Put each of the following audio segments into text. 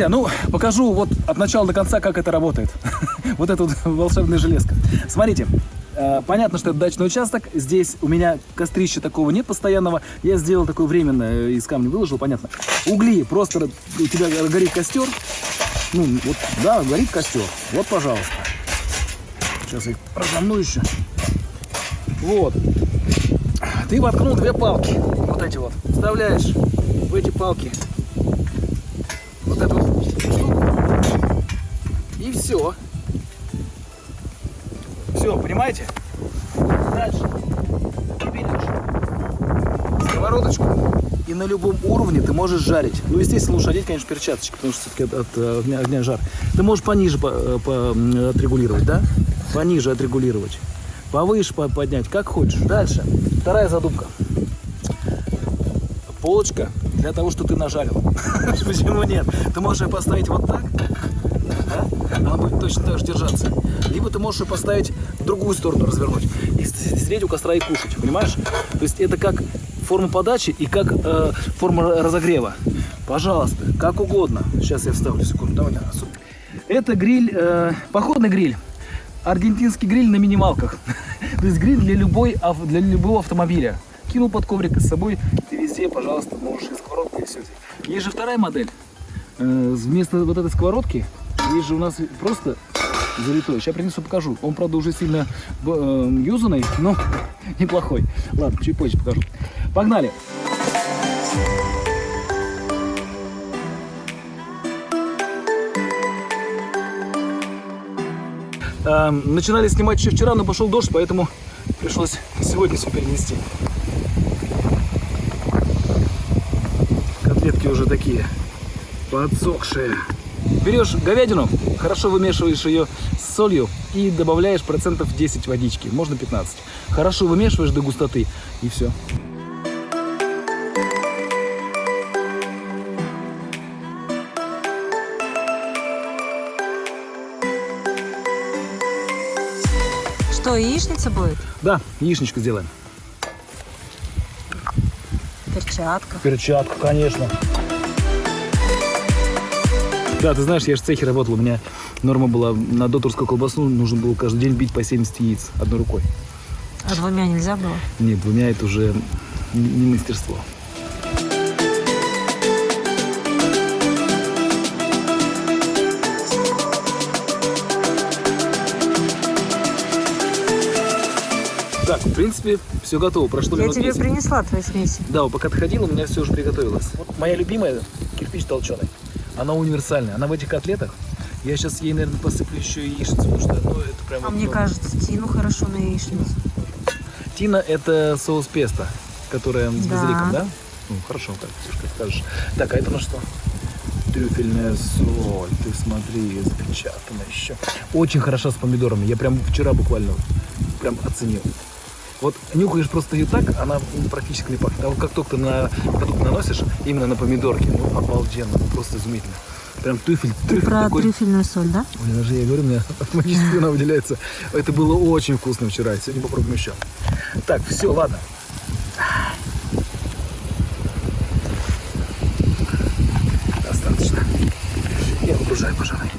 Друзья, ну, покажу вот от начала до конца, как это работает. вот эта вот волшебная железка. Смотрите, э, понятно, что это дачный участок. Здесь у меня кострища такого нет постоянного. Я сделал такое временное, э, из камня выложил, понятно. Угли, просто у тебя горит костер. Ну, вот, да, горит костер. Вот, пожалуйста. Сейчас я их разомну еще. Вот. Ты воткнул две палки. Вот эти вот. Вставляешь в эти палки вот эту вот штуку. И все. Все, понимаете? Дальше. Сковородочку. И на любом уровне ты можешь жарить. Ну, естественно, лучше одеть, конечно, перчаточки, потому что все-таки от, от огня, огня жар. Ты можешь пониже по, по, отрегулировать, да? Пониже отрегулировать. Повыше поднять, как хочешь. Дальше. Вторая задумка. Полочка для того, что ты нажарил. Почему нет? Ты можешь ее поставить вот так, да? она будет точно так же держаться. Либо ты можешь ее поставить в другую сторону развернуть и сидеть у костра и кушать, понимаешь? То есть это как форма подачи и как э, форма разогрева. Пожалуйста, как угодно. Сейчас я вставлю секунду. Давай, давай. Это гриль, э, походный гриль. Аргентинский гриль на минималках. То есть гриль для, любой, для любого автомобиля. Кинул под коврик с собой, ты везде, пожалуйста, можешь и сковородкой, и все. Есть же вторая модель. Э, вместо вот этой сковородки есть же у нас просто залитой. Сейчас принесу, покажу. Он, правда, уже сильно э, юзанный, но неплохой. Ладно, чуть позже покажу. Погнали! Э, начинали снимать еще вчера, но пошел дождь, поэтому пришлось сегодня все перенести. Котлетки уже такие подсохшие. Берешь говядину, хорошо вымешиваешь ее с солью и добавляешь процентов 10 водички, можно 15. Хорошо вымешиваешь до густоты и все. Что, яичница будет? Да, яичничку сделаем. Перчатка. Перчатка, конечно. Да, ты знаешь, я же в цехе работал, у меня норма была на докторскую колбасу, нужно было каждый день бить по 70 яиц одной рукой. А двумя нельзя было? Нет, двумя это уже не мастерство. Так, в принципе, все готово. Прошло Я минут тебе 10. принесла твои смеси. Да, пока ты ходила, у меня все уже приготовилось. Вот моя любимая кирпич толченый. Она универсальная. Она в этих котлетах. Я сейчас ей, наверное, посыплю еще яичницу, потому что ну, это прям... А вот, мне ну, кажется, тину хорошо на яичницу. Тина это соус песто, которая с Да. базиликом, да? Ну, хорошо, как, как скажешь. Так, а это на что? Трюфельная соль, ты смотри, запечатана еще. Очень хороша с помидорами. Я прям вчера буквально прям оценил. Вот нюхаешь просто ее так, она практически не пахнет. А вот как только ты на продукт наносишь, именно на помидорки, ну, обалденно, просто изумительно. Прям трюфель, трюфель Про такой. трюфельную соль, да? Ой, даже я говорю, у меня автоматически она выделяется. Это было очень вкусно вчера. Сегодня попробуем еще. Так, все, ладно. Достаточно. Я выгружаю, пожалуй.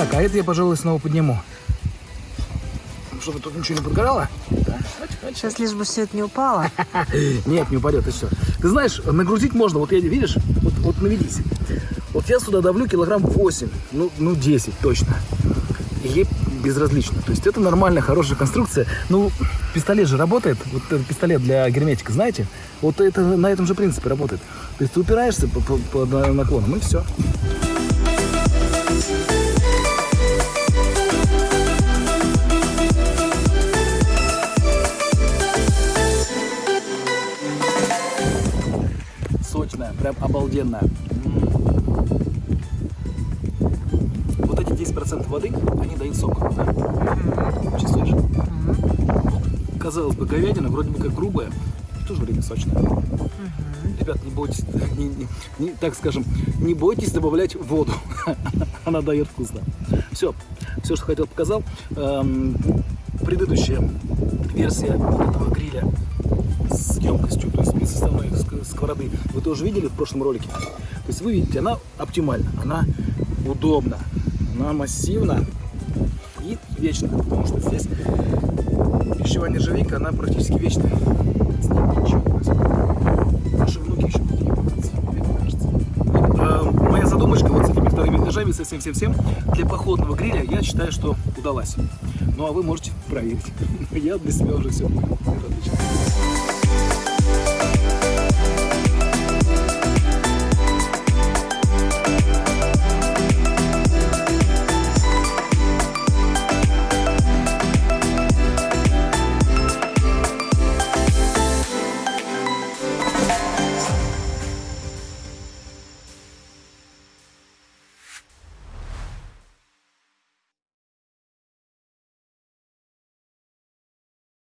Так, а это я, пожалуй, снова подниму. Чтобы тут ничего не подгорало. Да. Сейчас лишь бы все это не упало. Нет, не упадет, и все. Ты знаешь, нагрузить можно, вот я, видишь, вот, вот наведись. Вот я сюда давлю килограмм 8, ну, ну 10 точно. И ей безразлично. То есть это нормальная, хорошая конструкция. Ну, пистолет же работает, вот этот пистолет для герметика, знаете? Вот это на этом же принципе работает. То есть ты упираешься по, по- по наклонам, и все. Сочная, прям обалденная. Вот эти 10% воды, они дают сок. да? Чувствуешь? казалось бы, говядина вроде бы как грубая, в то же время сочная. Ребят, не бойтесь, не- не- не- так скажем, не бойтесь добавлять воду. Она дает вкусно. Все, все, что хотел, показал. Эм, предыдущая версия этого гриля с емкостью, то есть без составной ск- сковороды, вы тоже видели в прошлом ролике. То есть вы видите, она оптимальна, она удобна, она массивна и вечна, потому что здесь пищевая нержавейка, она практически вечная. С ней ничего не происходит. Наши внуки еще будут ей пользоваться, мне кажется. Э, моя задумочка вот с этими вторыми этажами, со всем-всем-всем, для походного гриля, я считаю, что удалась. Ну, а вы можете проверить. Я для себя уже все понял.